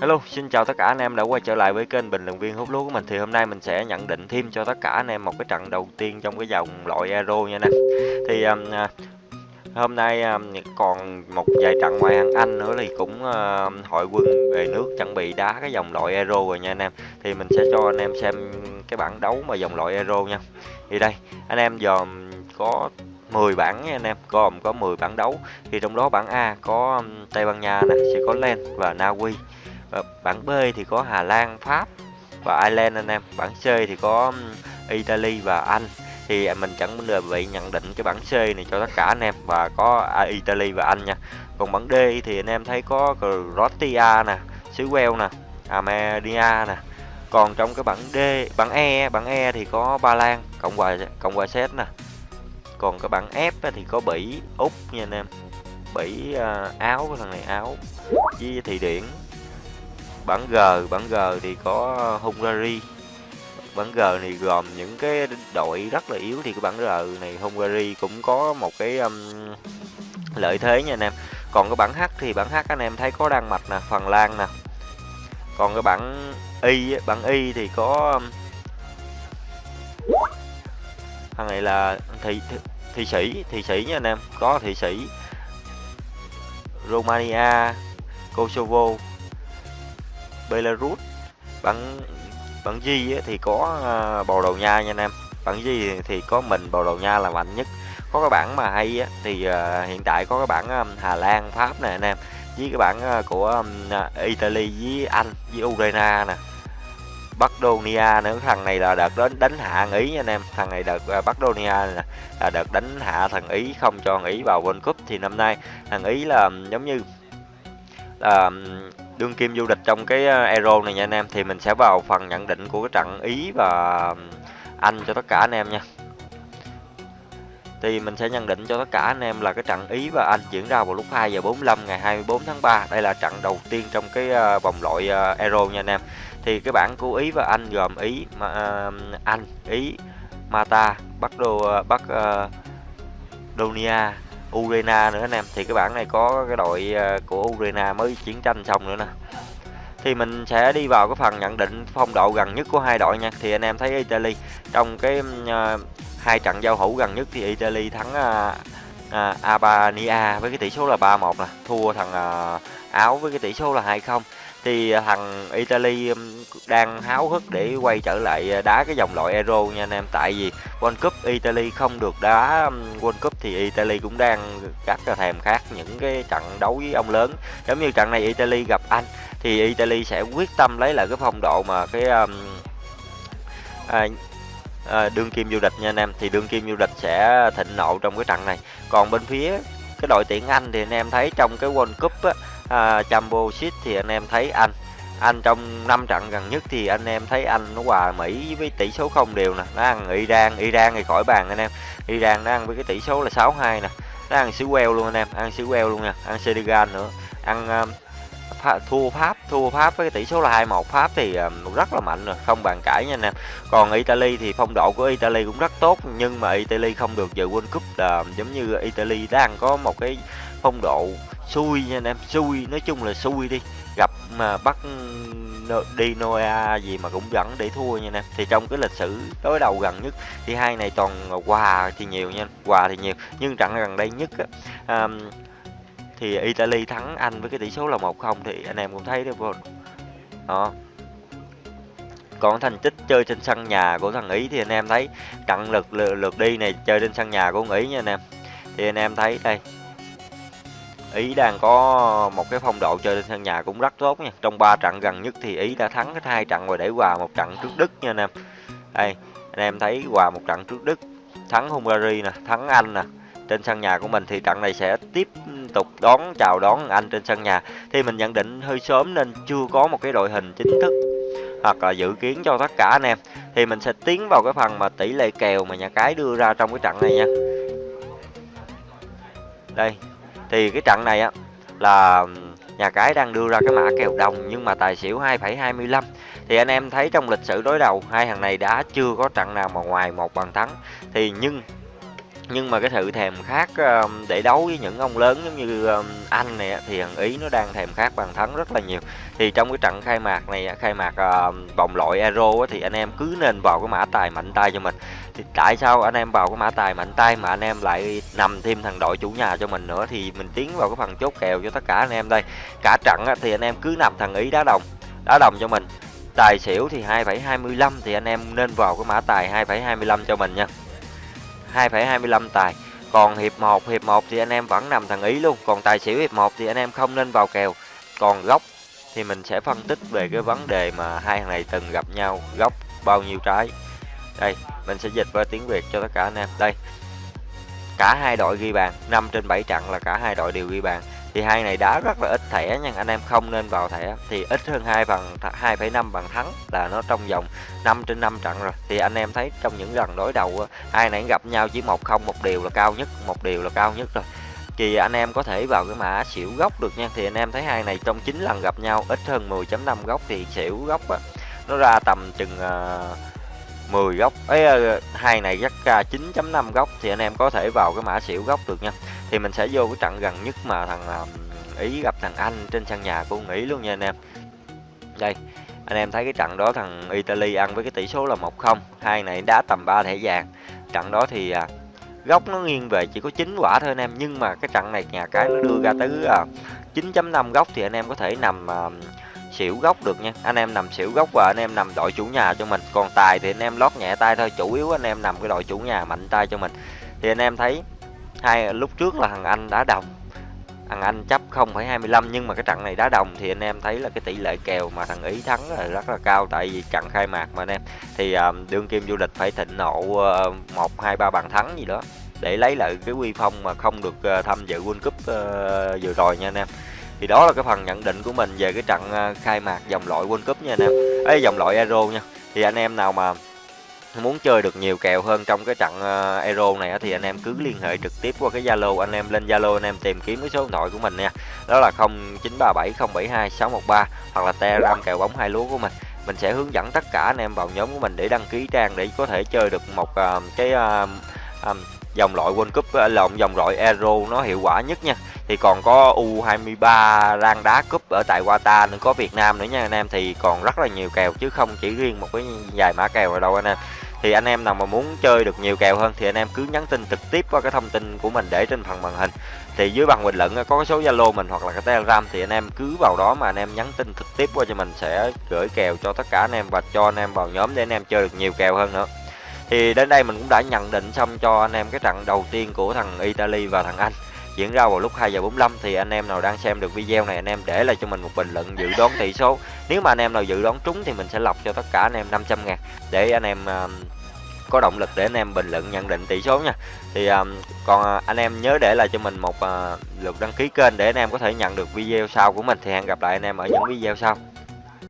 Hello, xin chào tất cả anh em đã quay trở lại với kênh bình luận viên hút lúa của mình thì hôm nay mình sẽ nhận định thêm cho tất cả anh em một cái trận đầu tiên trong cái dòng loại Euro nha anh em. Thì um, à, hôm nay um, còn một vài trận ngoại hạng Anh nữa thì cũng uh, hội quân về nước chuẩn bị đá cái dòng loại Euro rồi nha anh em. Thì mình sẽ cho anh em xem cái bảng đấu mà dòng loại Euro nha. Thì đây, anh em dòm có 10 bảng nha anh em, gồm có 10 bảng đấu. Thì trong đó bảng A có um, Tây Ban Nha nè, sẽ có Len và Na Uy và bảng B thì có Hà Lan, Pháp và Ireland anh em. Bảng C thì có Italy và Anh. Thì mình chẳng đơn vị nhận định cái bảng C này cho tất cả anh em và có à, Italy và Anh nha. Còn bảng D thì anh em thấy có Croatia nè, xứ Wales nè, Armenia nè. Còn trong cái bảng D, bảng E, bảng E thì có Ba Lan, Cộng hòa Cộng hòa Séc nè. Còn cái bảng F thì có Bỉ, Úc nha anh em. Bỉ, uh, Áo, cái thằng này Áo với Thụy Điển bản G bản G thì có Hungary. Bản G này gồm những cái đội rất là yếu thì cái bản R này Hungary cũng có một cái um, lợi thế nha anh em. Còn cái bản H thì bản H anh em thấy có Đan Mạch nè Phần Lan nè. Còn cái bản Y bản Y thì có um, thằng này là thị thị sĩ thị sĩ nha anh em có thị sĩ Romania Kosovo. Belarus. Bảng bảng G thì có à, Bồ Đào Nha nha anh em. Bảng G thì có mình Bồ Đào Nha là mạnh nhất. Có cái bản mà hay á, thì à, hiện tại có cái bản Hà Lan Pháp nè anh em với cái bản à, của Italy với Anh với Ukraine nè. Bắc Donia nữa thằng này là đợt đến đánh hạ Ý nha anh em. Thằng này đợt Bắc Donia là, là đợt đánh hạ thằng Ý không cho thằng Ý vào World Cup thì năm nay. Thằng Ý là giống như là đương kim du lịch trong cái ờ, Euro này nha anh em thì mình sẽ vào phần nhận định của cái trận Ý và Anh cho tất cả anh em nha. Thì mình sẽ nhận định cho tất cả anh em là cái trận Ý và Anh diễn ra vào lúc 2 giờ 45 ngày 24 tháng 3 đây là trận đầu tiên trong cái ờ, vòng loại ờ, Euro nha anh em. Thì cái bảng của Ý và Anh gồm Ý uh, Anh Ý Mata Bắc Đô Bắc uh, Donia Urena nữa anh em thì cái bảng này có cái đội ờ, của Urena mới chiến tranh xong nữa nè. Thì mình sẽ đi vào cái phần nhận định phong độ gần nhất của hai đội nha. Thì anh em thấy Italy trong cái uh, hai trận giao hữu gần nhất thì Italy thắng uh, uh, Albania với cái tỷ số là 3-1 nè. Thua thằng uh, Áo với cái tỷ số là 2-0 thì à, thằng Italy um, đang háo hức để quay trở lại à, đá cái dòng loại Euro nha anh em. Tại vì World Cup Italy không được đá um, World Cup thì Italy cũng đang rất là thèm khát những cái trận đấu với ông lớn. Giống như trận này Italy gặp Anh thì Italy sẽ quyết tâm lấy lại cái phong độ mà cái um, à, à, đương kim du lịch nha anh em. Thì đương kim du lịch sẽ thịnh nộ trong cái trận này. Còn bên phía cái đội tuyển Anh thì anh em thấy trong cái World Cup á, à, Jumbo thì anh em thấy Anh. Anh trong 5 trận gần nhất thì anh em thấy anh nó hòa Mỹ với tỷ số không đều nè. Nó ăn Iran Iran thì khỏi bàn anh em. Iran nó ăn với cái tỷ số là 6-2 nè. Nó ăn xứ queo luôn anh em ăn xứ queo luôn nha ăn Senegal nữa. Ăn um, Pháp, thua Pháp thua Pháp với cái tỷ số là 2-1 Pháp thì um, rất là mạnh rồi không bàn cãi nha anh em. Còn Italy thì phong độ của Italy cũng rất tốt nhưng mà Italy không được dự World Cup là um, giống như Italy đang có một cái phong độ xui nha anh em xui nói chung là xui đi. Gặp mà bắt đi Noa gì mà cũng vẫn để thua nha em. Thì trong cái lịch sử đối đầu gần nhất thì hai này toàn quà thì nhiều nha quà thì nhiều nhưng trận gần đây nhất á, um, thì Italy thắng Anh với cái tỷ số là 1-0 thì anh em cũng thấy đấy vô đó. Còn thành tích chơi trên sân nhà của thằng Ý thì anh em thấy trận lượt lượt đi này chơi trên sân nhà của thằng Ý nha anh em. Thì anh em thấy đây Ý đang có một cái phong độ chơi trên sân nhà cũng rất tốt nha. Trong 3 trận gần nhất thì Ý đã thắng hết hai trận và để hòa một trận trước Đức nha anh em. Đây, anh em thấy hòa một trận trước Đức, thắng Hungary nè, thắng Anh nè. Trên sân nhà của mình thì trận này sẽ tiếp tục đón chào đón Anh trên sân nhà. Thì mình nhận định hơi sớm nên chưa có một cái đội hình chính thức hoặc là dự kiến cho tất cả anh em. Thì mình sẽ tiến vào cái phần mà tỷ lệ kèo mà nhà cái đưa ra trong cái trận này nha. Đây, thì cái trận này á là nhà cái đang đưa ra cái mã kèo đồng nhưng mà tài xỉu 2,25 thì anh em thấy trong lịch sử đối đầu hai thằng này đã chưa có trận nào mà ngoài một bàn thắng. Thì nhưng nhưng mà cái sự thèm khát, để đấu với những ông lớn giống như, Anh này thì thằng Ý nó đang thèm khát bàn thắng rất là nhiều. Thì trong cái trận khai mạc này khai mạc, vòng loại Euro thì anh em cứ nên vào cái mã tài mạnh tay cho mình. Thì tại sao anh em vào cái mã tài mạnh tay mà anh em lại nằm thêm thằng đội chủ nhà cho mình nữa, thì mình tiến vào cái phần chốt kèo cho tất cả anh em đây. Cả trận thì anh em cứ nằm thằng Ý đá đồng, đá đồng cho mình. Tài xỉu thì 2,25 thì anh em nên vào cái mã tài 2,25 cho mình nha. 2,25 tài. Còn hiệp 1, hiệp 1 thì anh em vẫn nằm thằng Ý luôn. Còn tài xỉu hiệp 1 thì anh em không nên vào kèo. Còn góc thì mình sẽ phân tích về cái vấn đề mà hai thằng này từng gặp nhau, góc bao nhiêu trái. Đây, mình sẽ dịch qua tiếng Việt cho tất cả anh em. Đây. Cả hai đội ghi bàn, 5 trên 7 trận là cả hai đội đều ghi bàn. Thì hai này đá rất là ít thẻ nha, anh em không nên vào thẻ. Thì ít hơn hai bằng 2,5 bằng thắng là nó trong vòng 5 trên 5 trận rồi. Thì anh em thấy trong những lần đối đầu hai này gặp nhau chỉ 1-0 một điều là cao nhất, một điều là cao nhất rồi. Thì anh em có thể vào cái mã xỉu gốc được nha. Thì anh em thấy hai này trong 9 lần gặp nhau ít hơn 10.5 góc thì xỉu gốc á nó ra tầm chừng uh, 10 góc ấy hai này chắc 9.5 góc thì anh em có thể vào cái mã xỉu góc được nha. Thì mình sẽ vô cái trận gần nhất mà thằng Ý gặp thằng Anh trên sân nhà của nghĩ luôn nha anh em. Đây, anh em thấy cái trận đó thằng Italy ăn với cái tỷ số là 1-0, hai này đá tầm 3 thẻ vàng. Trận đó thì à, góc nó nghiêng về chỉ có 9 quả thôi anh em, nhưng mà cái trận này nhà cái nó đưa ra tới à, 9.5 góc thì anh em có thể nằm à, xỉu góc được nha. Anh em nằm xỉu góc và anh em nằm đội chủ nhà cho mình. Còn tài thì anh em lót nhẹ tay thôi, chủ yếu anh em nằm cái đội chủ nhà mạnh tay cho mình. Thì anh em thấy hai lúc trước là thằng Anh đá đồng. Thằng Anh chấp 0,25 nhưng mà cái trận này đá đồng thì anh em thấy là cái tỷ lệ kèo mà thằng Ý thắng là rất là cao tại vì trận khai mạc mà anh em. Thì ờ, đương kim du lịch phải thịnh nộ ờ, một hai ba bàn thắng gì đó để lấy lại cái quy phong mà không được uh, tham dự World Cup uh, vừa rồi nha anh em. Thì đó là cái phần nhận định của mình về cái trận uh, khai mạc vòng loại World Cup nha anh em. Ấy vòng loại Euro nha. Thì anh em nào mà muốn chơi được nhiều kèo hơn trong cái trận uh, Euro này thì anh em cứ liên hệ trực tiếp qua cái Zalo anh em lên Zalo anh em tìm kiếm cái số điện thoại của mình nha. Đó là 0937072613 hoặc là Telegram kèo bóng hai lúa của mình. Mình sẽ hướng dẫn tất cả anh em vào nhóm của mình để đăng ký trang để có thể chơi được một uh, cái uh, um, dòng loại World Cup lộn dòng loại Euro nó hiệu quả nhất nha. Thì còn có U23 rang đá cúp ở tại Qatar nữa có Việt Nam nữa nha anh em. Thì còn rất là nhiều kèo chứ không chỉ riêng một cái vài mã kèo ở đâu anh em thì anh em nào mà muốn chơi được nhiều kèo hơn thì anh em cứ nhắn tin trực tiếp qua cái thông tin của mình để trên phần màn hình thì dưới bằng bình luận có cái số zalo mình hoặc là cái telegram thì anh em cứ vào đó mà anh em nhắn tin trực tiếp qua cho mình sẽ gửi kèo cho tất cả anh em và cho anh em vào nhóm để anh em chơi được nhiều kèo hơn nữa thì đến đây mình cũng đã nhận định xong cho anh em cái trận đầu tiên của thằng Italy và thằng Anh diễn ra vào lúc 2 giờ 45 thì anh em nào đang xem được video này anh em để lại cho mình một bình luận dự đoán tỷ số nếu mà anh em nào dự đoán trúng thì mình sẽ lọc cho tất cả anh em 500 ngàn để anh em uh, có động lực để anh em bình luận nhận định tỷ số nha. Thì um, còn à, anh em nhớ để lại cho mình một uh, lượt đăng ký kênh để anh em có thể nhận được video sau của mình. Thì hẹn gặp lại anh em ở những video sau.